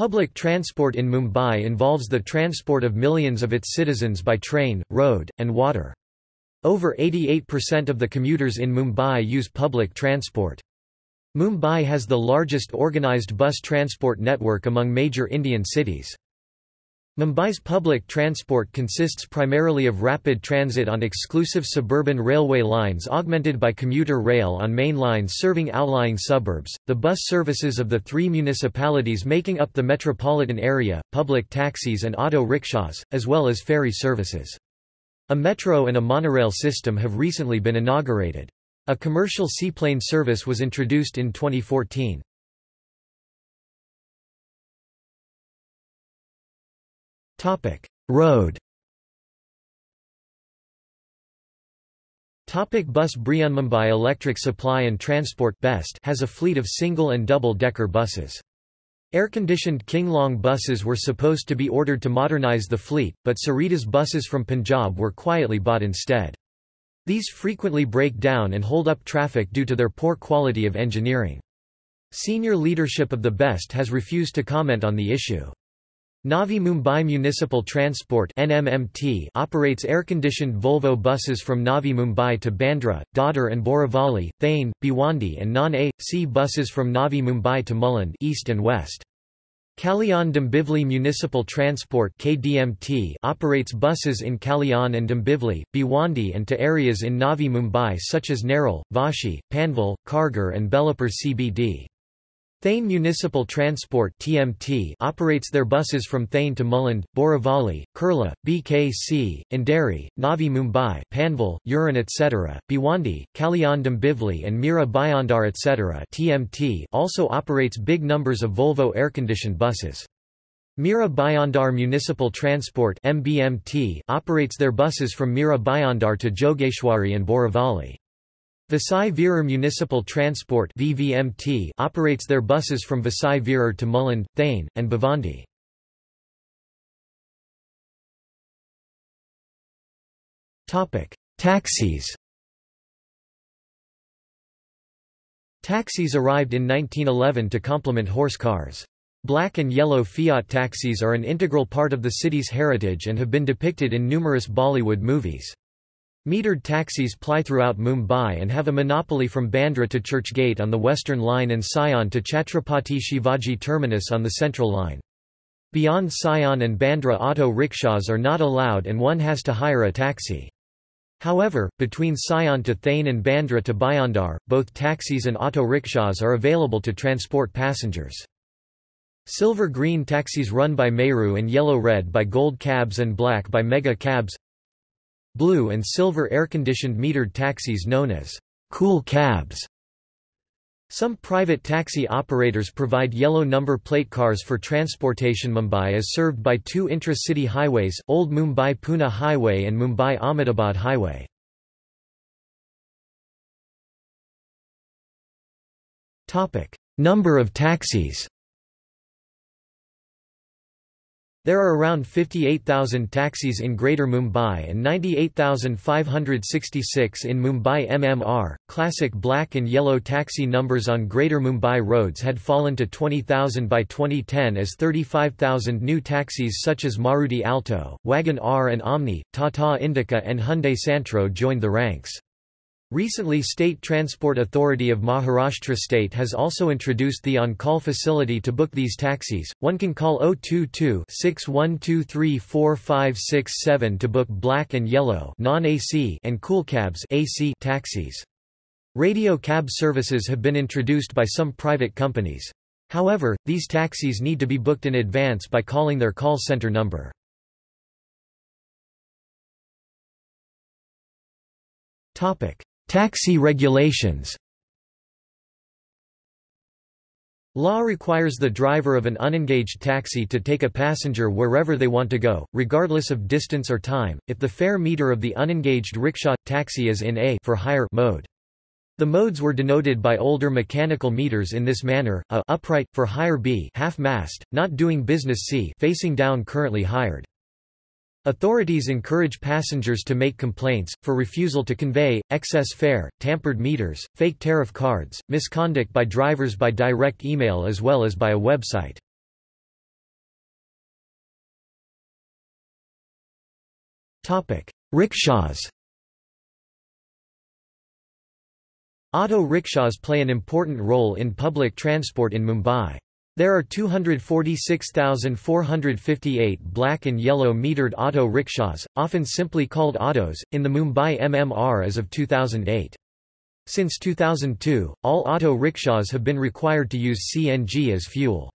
Public transport in Mumbai involves the transport of millions of its citizens by train, road, and water. Over 88% of the commuters in Mumbai use public transport. Mumbai has the largest organised bus transport network among major Indian cities. Mumbai's public transport consists primarily of rapid transit on exclusive suburban railway lines augmented by commuter rail on main lines serving outlying suburbs, the bus services of the three municipalities making up the metropolitan area, public taxis and auto rickshaws, as well as ferry services. A metro and a monorail system have recently been inaugurated. A commercial seaplane service was introduced in 2014. Topic: Road. Topic bus Mumbai Electric Supply and Transport Best has a fleet of single and double-decker buses. Air-conditioned Kinglong buses were supposed to be ordered to modernize the fleet, but Saritas buses from Punjab were quietly bought instead. These frequently break down and hold up traffic due to their poor quality of engineering. Senior leadership of the BEST has refused to comment on the issue. Navi Mumbai Municipal Transport NMMT operates air-conditioned Volvo buses from Navi Mumbai to Bandra, Dadar and Borivali, Thane, Bhiwandi and non-A.C buses from Navi Mumbai to Mulund east and west. Kalyan Dombivli Municipal Transport KDMT operates buses in Kalyan and Dombivli, Bhiwandi and to areas in Navi Mumbai such as Nerul, Vashi, Panvel, Kharghar and Belapur CBD. Thane Municipal Transport (TMT) operates their buses from Thane to Mulund, Borivali, Kurla, BKC, Andheri, Navi Mumbai, Panvel, Uran etc. Bhiwandi, Kalyan Dombivli and Mira Bhayandar etc. (TMT) also operates big numbers of Volvo air-conditioned buses. Mira Bhayandar Municipal Transport (MBMT) operates their buses from Mira Bhayandar to Jogeshwari and Borivali. Vasai Virar Municipal Transport VVMT operates their buses from Vasai Virar to Mulund, Thane, and Bhiwandi. Taxis Taxis arrived in 1911 to complement horse cars. Black and yellow Fiat taxis are an integral part of the city's heritage and have been depicted in numerous Bollywood movies. Metered taxis ply throughout Mumbai and have a monopoly from Bandra to Churchgate on the Western Line and Sion to Chhatrapati Shivaji Terminus on the Central Line. Beyond Sion and Bandra auto rickshaws are not allowed and one has to hire a taxi. However, between Sion to Thane and Bandra to Bhayandar, both taxis and auto rickshaws are available to transport passengers. Silver-green taxis run by Meru and yellow-red by Gold Cabs and black by Mega Cabs blue and silver air-conditioned metered taxis known as cool cabs. Some private taxi operators provide yellow number plate cars for transportation. Mumbai is served by two intra-city highways, Old Mumbai-Pune Highway and Mumbai-Ahmedabad Highway. Topic: Number of taxis There are around 58,000 taxis in Greater Mumbai and 98,566 in Mumbai MMR. Classic black and yellow taxi numbers on Greater Mumbai roads had fallen to 20,000 by 2010 as 35,000 new taxis such as Maruti Alto, Wagon R and Omni, Tata Indica and Hyundai Santro joined the ranks. Recently State Transport Authority of Maharashtra State has also introduced the on-call facility to book these taxis. One can call 022-61234567 to book black and yellow non-AC and cool cabs AC taxis. Radio cab services have been introduced by some private companies. However, these taxis need to be booked in advance by calling their call center number. Topic: Taxi regulations Law requires the driver of an unengaged taxi to take a passenger wherever they want to go, regardless of distance or time, if the fare meter of the unengaged rickshaw – taxi is in a for hire mode. The modes were denoted by older mechanical meters in this manner, a upright, for hire B half-mast, not doing business C facing down currently hired. Authorities encourage passengers to make complaints, for refusal to convey, excess fare, tampered meters, fake tariff cards, misconduct by drivers by direct email as well as by a website. Rickshaws Auto rickshaws play an important role in public transport in Mumbai. There are 246,458 black and yellow metered auto rickshaws, often simply called autos, in the Mumbai MMR as of 2008. Since 2002, all auto rickshaws have been required to use CNG as fuel.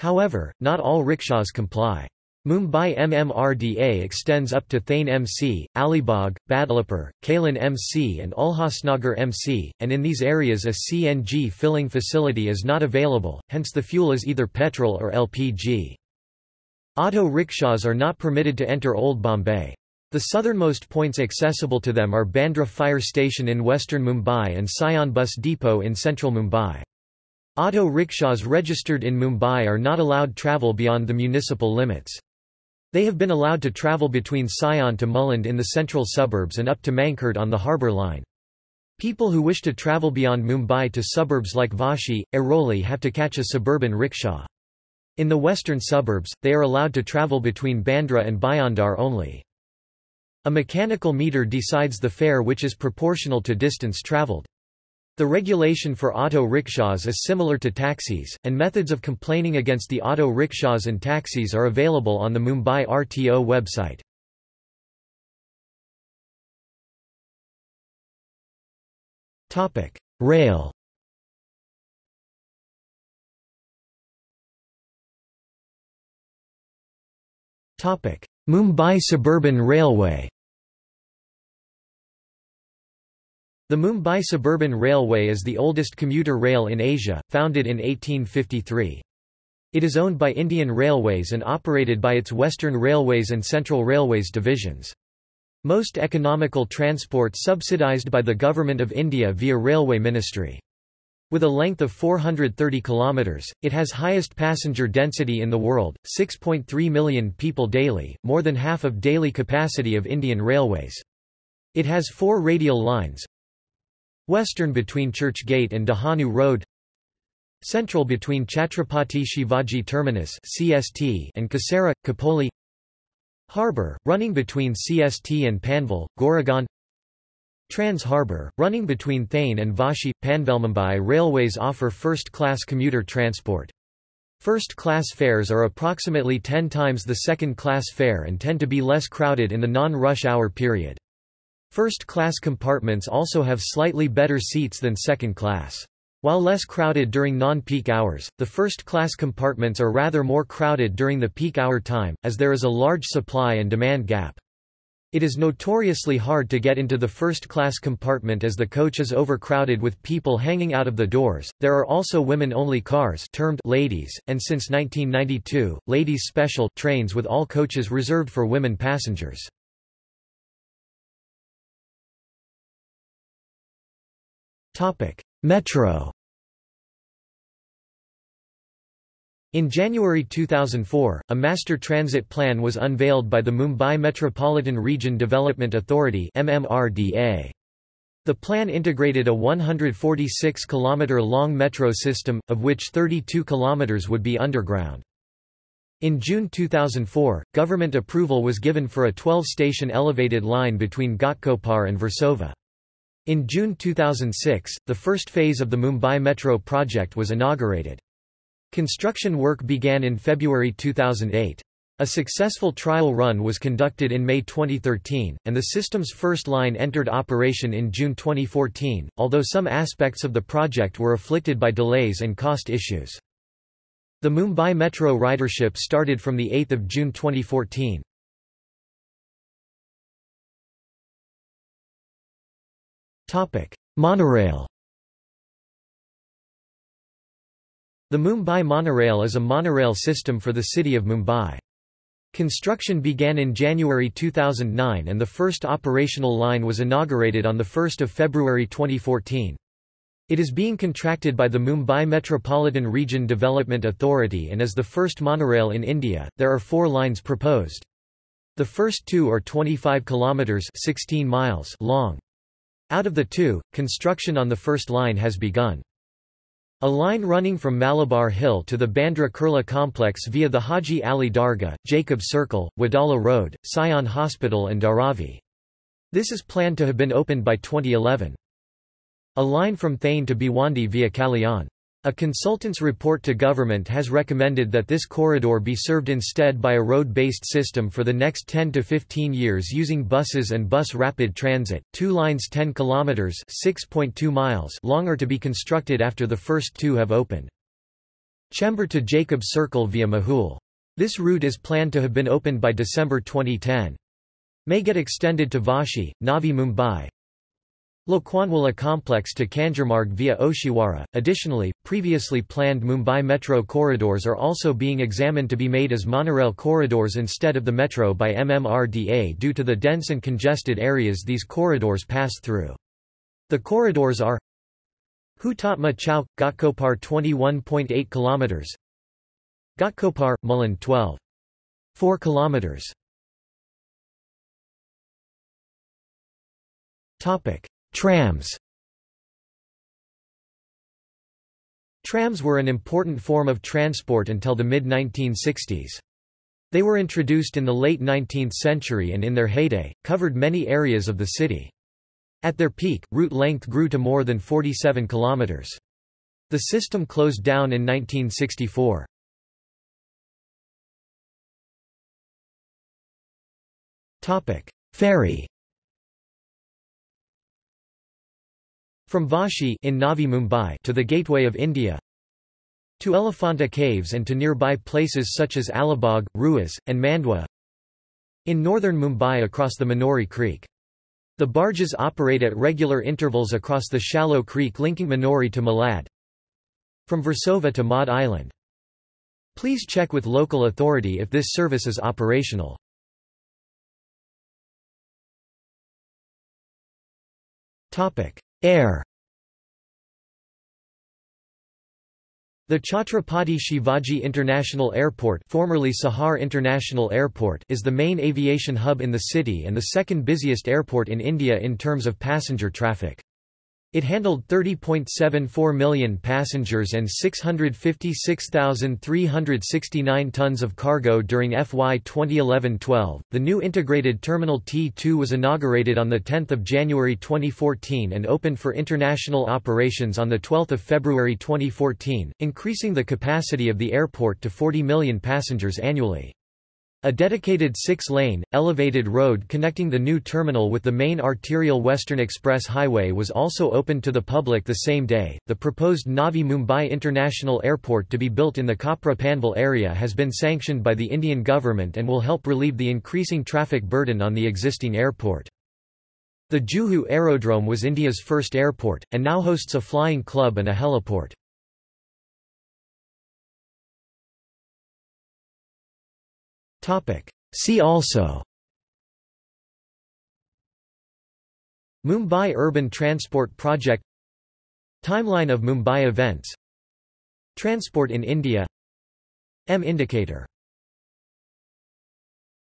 However, not all rickshaws comply. Mumbai MMRDA extends up to Thane MC, Alibag, Badlapur, Kalyan MC and Ulhasnagar MC, and in these areas a CNG filling facility is not available, hence the fuel is either petrol or LPG. Auto rickshaws are not permitted to enter Old Bombay. The southernmost points accessible to them are Bandra Fire Station in western Mumbai and Sion Bus Depot in central Mumbai. Auto rickshaws registered in Mumbai are not allowed travel beyond the municipal limits. They have been allowed to travel between Sion to Mulund in the central suburbs and up to Mankhurd on the harbour line. People who wish to travel beyond Mumbai to suburbs like Vashi, Airoli have to catch a suburban rickshaw. In the western suburbs, they are allowed to travel between Bandra and Bhayandar only. A mechanical meter decides the fare which is proportional to distance travelled. The regulation for auto rickshaws is similar to taxis, and methods of complaining against the auto rickshaws and taxis are available on the Mumbai RTO website. Topic: Rail Topic: Mumbai Suburban Railway The Mumbai Suburban Railway is the oldest commuter rail in Asia, founded in 1853. It is owned by Indian Railways and operated by its Western Railways and Central Railways divisions. Most economical transport subsidized by the Government of India via Railway Ministry. With a length of 430 kilometers, it has highest passenger density in the world, 6.3 million people daily, more than half of daily capacity of Indian Railways. It has four radial lines, Western between Churchgate and Dahanu Road Central between Chhatrapati Shivaji Terminus CST and Kasara, Khopoli Harbour, running between CST and Panvel, Goregaon Trans Harbour, running between Thane and Vashi, Panvelmumbai Railways offer first-class commuter transport. First-class fares are approximately 10 times the second-class fare and tend to be less crowded in the non-rush hour period. First-class compartments also have slightly better seats than second class. While less crowded during non-peak hours, the first-class compartments are rather more crowded during the peak hour time, as there is a large supply and demand gap. It is notoriously hard to get into the first-class compartment as the coach is overcrowded with people hanging out of the doors. There are also women-only cars termed ladies, and since 1992, ladies special trains with all coaches reserved for women passengers. Metro In January 2004, a master transit plan was unveiled by the Mumbai Metropolitan Region Development Authority MMRDA. The plan integrated a 146 km long metro system, of which 32 km would be underground. In June 2004, government approval was given for a 12-station elevated line between Ghatkopar and Versova. In June 2006, the first phase of the Mumbai Metro project was inaugurated. Construction work began in February 2008. A successful trial run was conducted in May 2013, and the system's first line entered operation in June 2014, although some aspects of the project were afflicted by delays and cost issues. The Mumbai Metro ridership started from 8 June 2014. Topic: Monorail. The Mumbai Monorail is a monorail system for the city of Mumbai. Construction began in January 2009 and the first operational line was inaugurated on 1 February 2014. It is being contracted by the Mumbai Metropolitan Region Development Authority and is the first monorail in India. There are four lines proposed. The first two are 25 kilometers 16 miles long. Out of the two, construction on the first line has begun. A line running from Malabar Hill to the Bandra Kurla complex via the Haji Ali Dargah, Jacob Circle, Wadala Road, Sion Hospital and Dharavi. This is planned to have been opened by 2011. A line from Thane to Bhiwandi via Kalyan. A consultant's report to government has recommended that this corridor be served instead by a road-based system for the next 10 to 15 years using buses and bus rapid transit. Two lines 10 kilometers (6.2 miles) long are to be constructed after the first two have opened. Chembur to Jacob Circle via Mahul. This route is planned to have been opened by December 2010. May get extended to Vashi, Navi Mumbai, Lokhandwala complex to Kanjurmarg via Oshiwara. Additionally, previously planned Mumbai metro corridors are also being examined to be made as monorail corridors instead of the metro by MMRDA due to the dense and congested areas these corridors pass through. The corridors are Hutatma Chowk, Ghatkopar 21.8 km Ghatkopar, Mulund 12. 4 km Topic Trams Trams were an important form of transport until the mid-1960s. They were introduced in the late 19th century and in their heyday, covered many areas of the city. At their peak, route length grew to more than 47 kilometers. The system closed down in 1964. Ferry From Vashi in Navi Mumbai to the Gateway of India to Elephanta Caves and to nearby places such as Alibag, Rewas, and Mandwa in northern Mumbai across the Manori Creek. The barges operate at regular intervals across the shallow creek linking Manori to Malad. From Versova to Madh Island. Please check with local authority if this service is operational. Topic: Air The Chhatrapati Shivaji International Airport, formerly Sahar International Airport is the main aviation hub in the city and the second busiest airport in India in terms of passenger traffic. It handled 30.74 million passengers and 656,369 tons of cargo during FY 2011-12. The new integrated terminal T2 was inaugurated on the 10th of January 2014 and opened for international operations on the 12th of February 2014, increasing the capacity of the airport to 40 million passengers annually. A dedicated six-lane, elevated road connecting the new terminal with the main arterial Western Express Highway was also opened to the public the same day. The proposed Navi Mumbai International Airport to be built in the Kopra Panvel area has been sanctioned by the Indian government and will help relieve the increasing traffic burden on the existing airport. The Juhu Aerodrome was India's first airport, and now hosts a flying club and a heliport. See also. Mumbai Urban Transport Project. Timeline of Mumbai events. Transport in India. M indicator